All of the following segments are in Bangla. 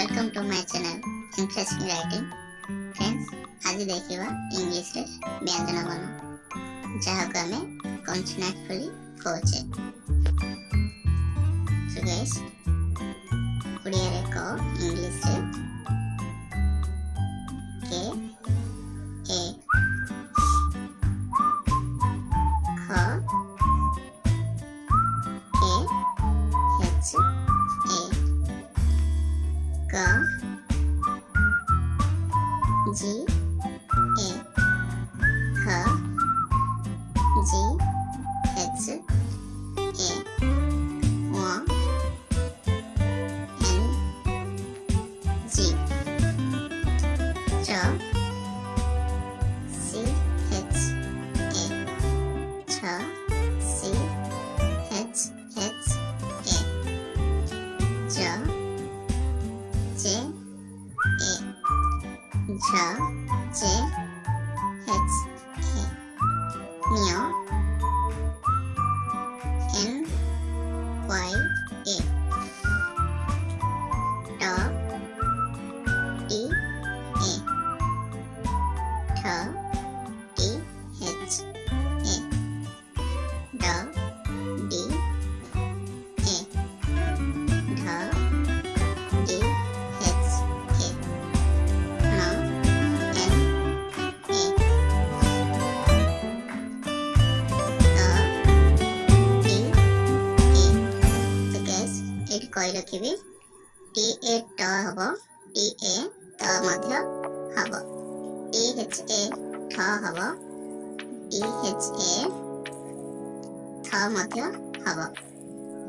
welcome to my channel Interesting Writing. Friends, আজি দেখিবা ইংলিশে ব্যঞ্জন বর্ণ যাহাকে আমি কনসোনান্ট বলি কହୁଛେ। সো গাইস ওড়িয়ারে ক ইংলিশে কে এ খ 가, 지, 에, 하, 지, 에츠, 에, 와, 엔, 지. J J H A Neo N Y A Dog ଏଇଠି କହି ରଖିବି ଟି ଏ ଟ ହବ ଟି ଏ ତ ମଧ୍ୟ ହବ ଟି ଏଚ୍ ଏ ଠ ହବ ଟି ଏଚ୍ ଏ ଥ ମଧ୍ୟ ହବ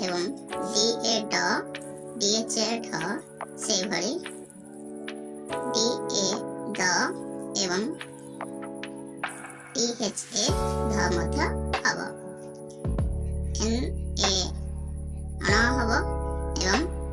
ଏବଂ D A d D H A ଢ ସେଇଭଳି ଡି ଏ ଦ ଏବଂ ଟି ଏଚ୍ ଏ ଧ ମଧ୍ୟ ହବ ଏନ୍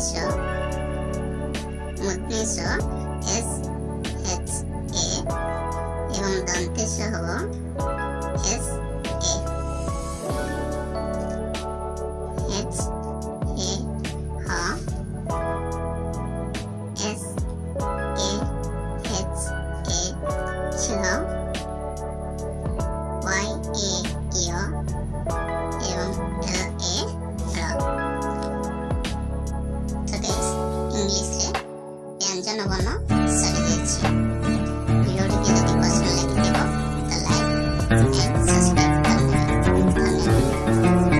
しょ持ってしょ S、H、A 4段手車を Peace.